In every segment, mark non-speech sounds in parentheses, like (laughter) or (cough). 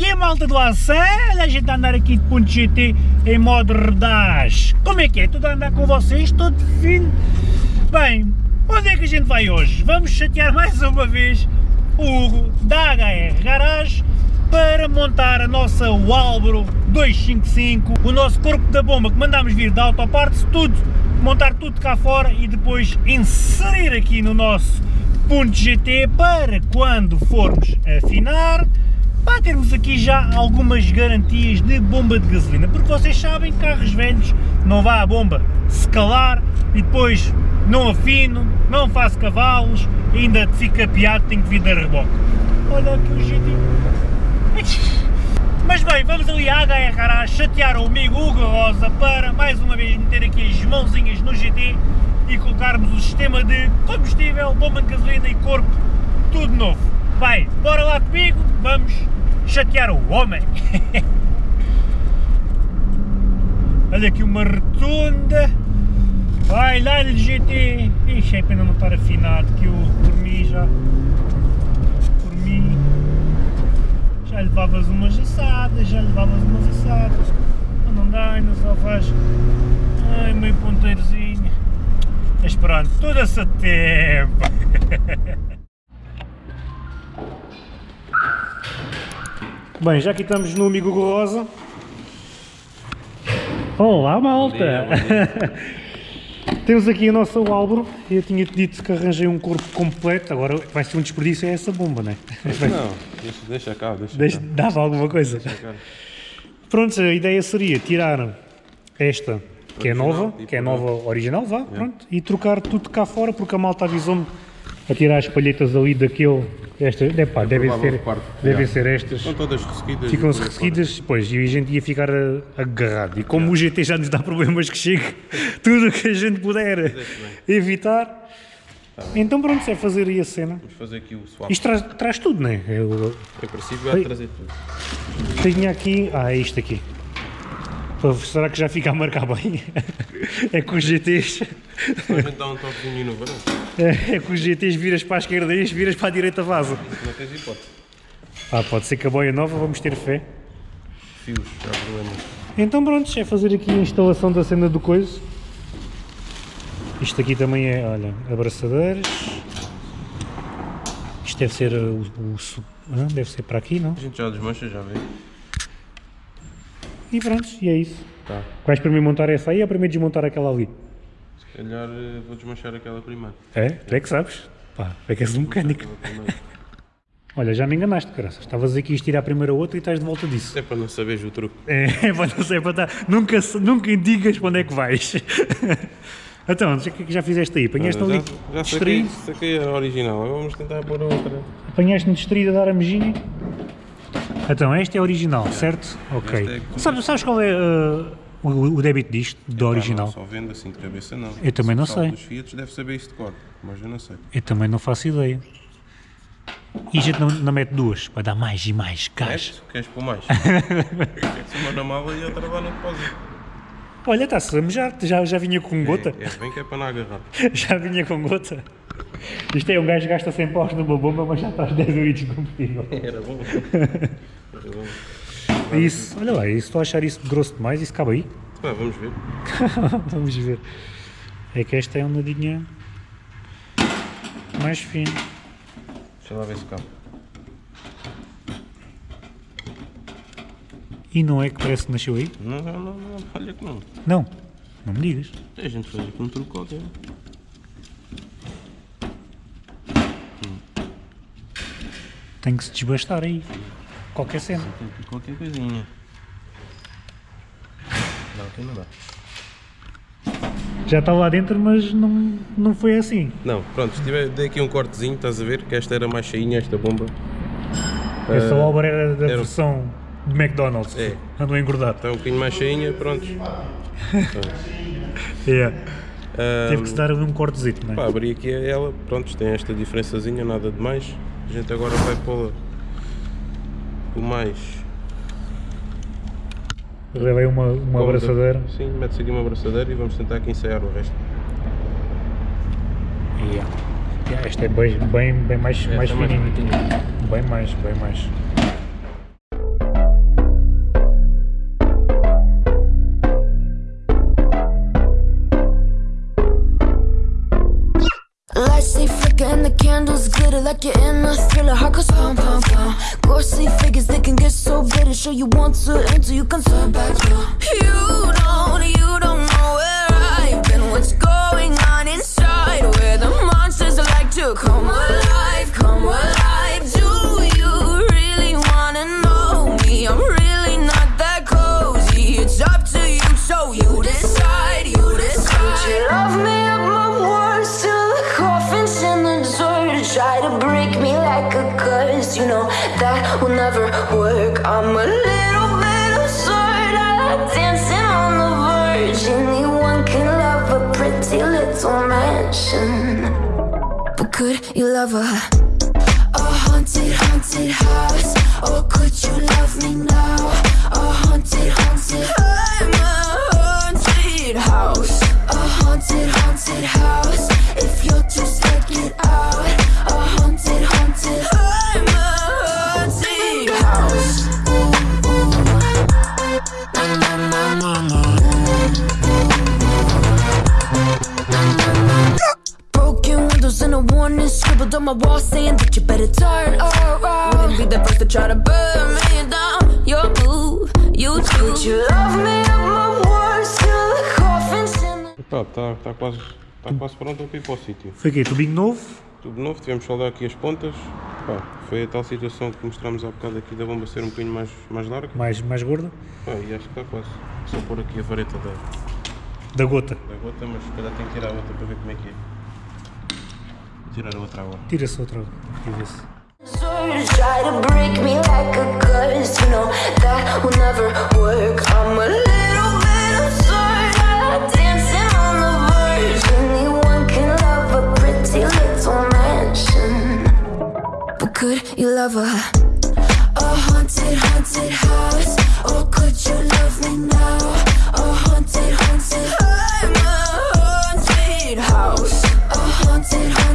aqui malta do Ação, a gente a andar aqui de ponto GT em modo redaz. Como é que é? Tudo a andar com vocês, todo fino? Bem, onde é que a gente vai hoje? Vamos chatear mais uma vez o Hugo da HR Garage para montar a nossa Walbro 255, o nosso corpo da bomba que mandámos vir da Autoparts, tudo, montar tudo cá fora e depois inserir aqui no nosso ponto GT para quando formos afinar, para termos aqui já algumas garantias de bomba de gasolina, porque vocês sabem que carros velhos não vá a bomba se calar e depois não afino, não faço cavalos, ainda fica piado, tenho que vir da reboque. Olha aqui o GT. (laughs) Mas bem, vamos ali à HR a chatear o amigo Hugo Rosa para mais uma vez meter aqui as mãozinhas no GT e colocarmos o sistema de combustível, bomba de gasolina e corpo, tudo novo. Bem, bora lá comigo, vamos chatear o homem. (laughs) Olha aqui uma rotunda. Vai, lá-lhe GT. Ixi, é pena não estar afinado, que eu, por mim, já... Por mim... Já levavas umas assadas, já levavas umas assadas. Mas não dá, ainda só faz... Ai, meio ponteirozinho. Mas pronto, tudo a tempo. (laughs) Bem, já aqui estamos no Amigo Rosa. Olá, malta! Bom dia, bom (laughs) Temos aqui a nossa Álvaro. Eu tinha-te dito que arranjei um corpo completo, agora vai ser um desperdício é essa bomba, não é? Não, deixa, deixa cá, deixa, Deixa- cá. Dava alguma coisa. Pronto, a ideia seria tirar esta, que é Original, nova, e que é pôr nova original, vá, pronto, e trocar tudo cá fora, porque a malta avisou-me a tirar as palhetas ali daquele, estas, é pá, devem ser, parte, devem ser estas, Estão todas ressequidas. ficam-se e ressequidas, pois, e a gente ia ficar a- agarrado, e como o GT já nos dá problemas que chegue, (laughs) tudo o que a gente puder evitar, então pronto, é fazer aí a cena. Vamos fazer aqui o swap. Isto traz, traz tudo, não é? Eu, Em princípio vai trazer tudo. Tenho aqui. Ah, é isto aqui. Será que já fica a marcar bem? (laughs) É com os GTs. Depois a gente dá um toquezinho no verão. É, (laughs) com os GTs viras para a esquerda e viras para a direita vaza. Não tens hipótese. Ah, pode ser que a boia nova, vamos ter fé. Fios, já há problema. Então pronto, é fazer aqui a instalação da cena do coiso. Isto aqui também é, olha, abraçadeiras. Isto deve ser uh, o, o ah, deve ser para aqui, não? A gente já desmancha, já vê. E pronto, e é isso. Tá. Vais primeiro montar essa aí ou primeiro desmontar aquela ali? Calhar eh, vou desmanchar aquela primeiro. É? Tu é que sabes? Pá, é que és um mecânico. (laughs) Olha, já me enganaste, graças. Estavas aqui a tirar primeiro a outra e estás de volta disso. É para não saberes o truque. É, (laughs) para não sei, para estar. Nunca, se- nunca indigas para onde é que vais. (laughs) então, o que é que já fizeste aí? Apanhaste Olha, ali já, já saquei, distraído? saquei a original. Agora vamos tentar pôr a outra. Apanhaste-me distraído a dar a mejinha? Então, esta é a original, certo? Ok. Esta é Sabes, sabes qual é uh, o, o débito disto, do Pá, original? Não, só vendo assim de cabeça não. Eu também não sei. dos Fiat deve saber isso de cor, mas eu não sei. Eu também não faço ideia. E a gente não, não mete duas, para dar mais e mais caixa. Queres? Queres pôr mais? (laughs) Queres uma na mala e outra lá no depósito. Olha, está-se a mejar, já, já vinha com gota. É, é bem que é para não agarrar. (laughs) Já vinha com gota. Isto é, um gajo gasta 100 paus numa bomba, mas já traz 10 litros de combustível. (laughs) Era bom. Era bom. Isso, olha lá, isso, estou a achar isso grosso demais, isso cabe aí. Pá, vamos ver. (laughs) Vamos ver. É que esta é um nadinha mais fino. Deixa lá ver se cabe. E não é que parece que nasceu aí? Não, não, não, não, olha que não. Não, não me digas. A gente faz aqui um truque qualquer. Tem que se desbastar aí. Qualquer cena. Qualquer coisinha. Não, aqui não dá. Já está lá dentro, mas não, não foi assim. Não, pronto, se tiver, dei aqui um cortezinho, estás a ver? Que esta era mais cheinha, esta bomba. Essa obra era da era- versão de McDonald's. É. Andou engordado. Está um bocadinho mais cheinha, pronto. Yeah. (laughs) Ah, Teve que se dar ali um cortezito, não é? Pá, abri aqui ela, pronto, tem esta diferençazinha, nada de mais. A gente agora vai pô-la o mais. Levei uma, uma abraçadeira. Sim, mete-se aqui uma abraçadeira e vamos tentar aqui ensaiar o resto. Yeah. Yeah, esta é bem, bem, bem mais, mais Esta é mais fininha. pequenininha. Bem mais, bem mais. like you're in a thriller Heart goes pump, pump, pump Ghostly figures, they can get so bitter Show you want to enter, you can turn back, you You don't, you work. I'm a little bit absurd. I like dancing on the verge. Anyone can love a pretty little mansion. But could you love a a haunted, haunted house? Or could you love me now? A haunted, haunted. I'm a haunted house. A haunted, haunted house. My wall saying that you better turn around. Wouldn't be the first to try to burn me down. Your boo, you too. Would you love me at my worst till the coffin's in the Epá, está tá quase, tá quase pronto para ir para o sítio. Foi aqui, tubinho novo. Tudo novo, tivemos só dar aqui as pontas. Pá, foi a tal situação que mostramos há bocado aqui da bomba ser um bocadinho mais, mais larga. Mais, mais gorda. Pá, e acho que está quase. Só pôr aqui a vareta da, Da gota. da gota, mas se calhar tem que tirar a outra para ver como é que é. Vou tirar a outra agora. Tira-se outra. Aqui vê-se. Swords try to break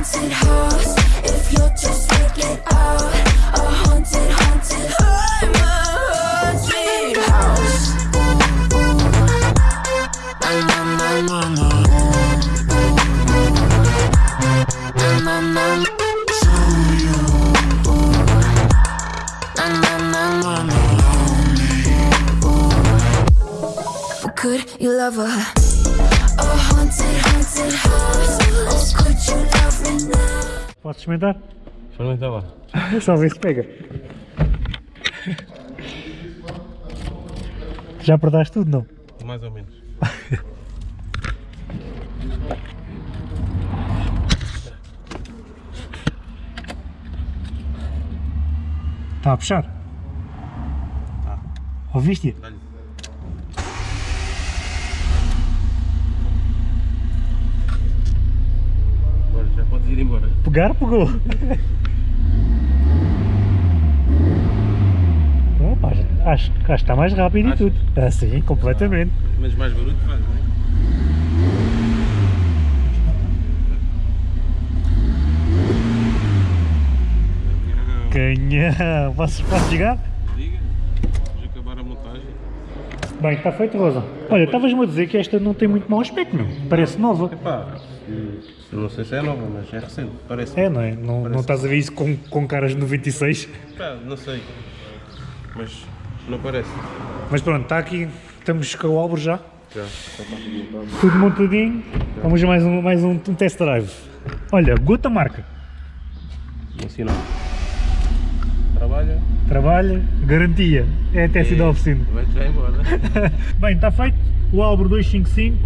haunted, haunted house. If you're too scared, get out. A haunted, haunted. I'm a haunted house. Na, na, na, na, na. Na, na, na, na. Na, na, na, na, na. But could you love a now? Podes experimentar? Experimenta lá. Só ver se pega. Já apertaste tudo, não? Mais ou menos. Está a puxar? Ouviste? Dá-lhe. Agora já podes ir embora. Pegar, pegou. (laughs) Opa, acho, acho que está mais rápido e Achas? tudo. Ah, sim, completamente. Mas mais barulho faz, não é? Canhão. Posso, posso chegar? Diga, vamos acabar a montagem. Bem, está feito, Rosa. Olha, estavas-me a dizer que esta não tem muito mau aspecto, não? Parece nova. Epá, não sei se é nova, mas é recente, parece. É, não é? Não, não estás a ver isso com, com caras de 96? Pá, não sei, mas não parece. Mas pronto, está aqui. Estamos com o Álvaro já. Já, já tudo montadinho. Vamos a mais um, mais um, test drive. Olha, gota marca. Ensinado. Trabalha, Trabalha, garantia. É até sido da oficina. vai já embora. (laughs) Bem, está feito. O Álvaro 255.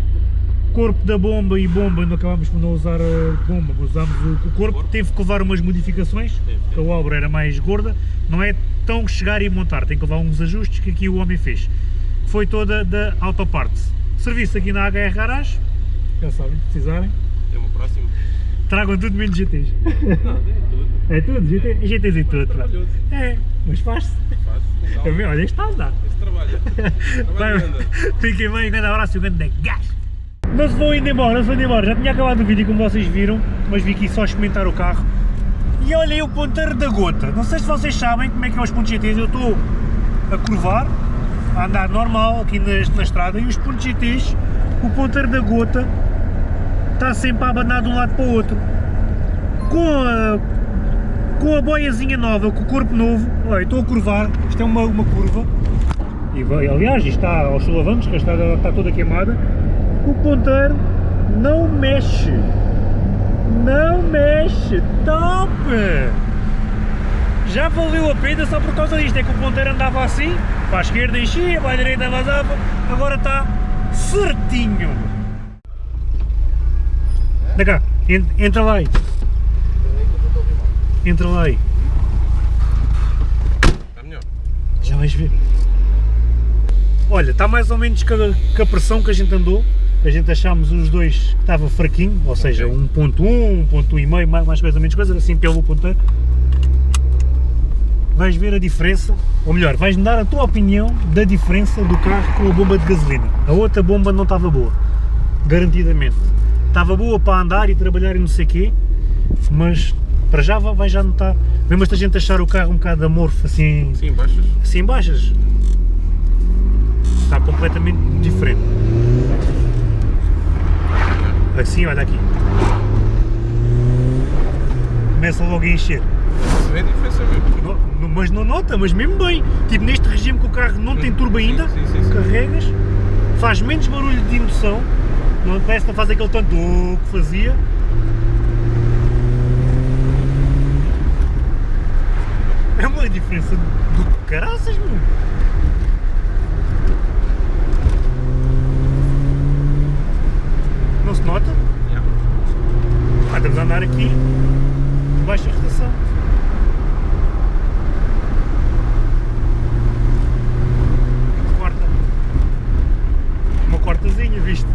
Corpo da bomba e bomba, não acabámos por não usar a bomba, mas usámos o, o corpo. Teve que levar umas modificações, porque a Álvaro era mais gorda. Não é tão chegar e montar, tem que levar uns ajustes que aqui o homem fez. Foi toda da Autoparts. Serviço aqui na HR Garage, já sabem, precisarem. Tem uma próxima? Tragam tudo menos GTs. Não, tem tudo. É tudo, GT, GTs e tudo. pá. Trabalhoso. É, mas faz-se. Faz, calma. Também, olha, está a andar. Esse anda. (laughs) Vai, Fiquem bem, um grande abraço e um grande gás. Se vou indo embora, vou indo embora. Já tinha acabado o vídeo como vocês viram, mas vi aqui só experimentar o carro. E olha aí o ponteiro da gota. Não sei se vocês sabem como é que é os pontos GTs. Eu estou a curvar, a andar normal aqui na, na estrada e os pontos GTs, o ponteiro da gota está sempre a abanar de um lado para o outro. Com a com a boiazinha nova, com o corpo novo, olha, estou a curvar, isto é uma, uma curva, e aliás, isto está aos solavancos, que está, está toda queimada, o ponteiro não mexe, não mexe, top! Já valeu a pena só por causa disto, é que o ponteiro andava assim, para a esquerda enchia, para a direita vazava, agora está certinho. Anda cá, en- entra lá aí. Entra lá aí. Está melhor. Já vais ver. Olha, está mais ou menos com a, com a pressão que a gente andou. A gente achámos os dois que estava fraquinho, ou seja, Ok. 1.1, 1.1,5, mais, mais coisa ou menos coisa, assim pelo ponteiro. Vais ver a diferença, ou melhor, vais-me dar a tua opinião da diferença do carro com a bomba de gasolina. A outra bomba não estava boa, garantidamente. Estava boa para andar e trabalhar e não sei o quê, mas para já vai já notar. Mesmo se a gente achar o carro um bocado amorfo, assim, Sim, baixas. assim baixas está completamente diferente assim olha aqui começa logo a encher Se vê a diferença mesmo. No- no- mas não nota, mas mesmo bem tipo neste regime que o carro não tem turbo ainda Sim, sim, sim. carregas faz menos barulho de emoção não parece que não faz aquele tanto que fazia é uma diferença do caraças meu Não se nota? Yeah. Ah, estamos a andar aqui de baixa rotação. Quarta. Uma quartazinha, viste?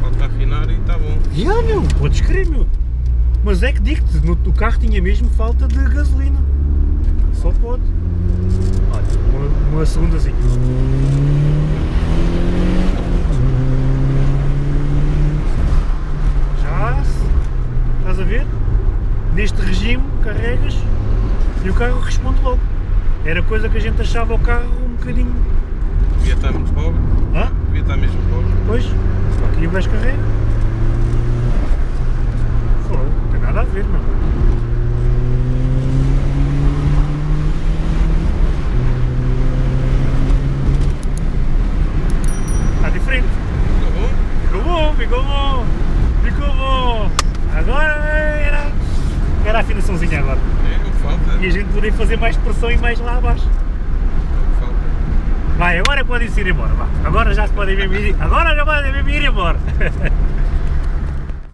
Falta afinar e está bom. Já, meu, podes crer, meu. Mas é que digo-te, no- o carro tinha mesmo falta de gasolina. Só pode. Olha, uma, uma segundazinha. Já, se- estás a ver? Neste regime, carregas e o carro responde logo. Era coisa que a gente achava o carro um bocadinho. Devia estar muito pobre. Hã? Devia estar mesmo pobre. Pois, só aqui o gajo carrega. Não tem nada a ver, não. Está diferente. Ficou bom? Ficou bom, ficou bom. Ficou bom. Agora era, era a afinaçãozinha agora. É, o que falta. E a gente poderia fazer mais pressão e mais lá abaixo. Vai, agora podem-se ir embora. Vá. Agora já se podem mesmo ir. Agora já podem mesmo ir embora. (laughs)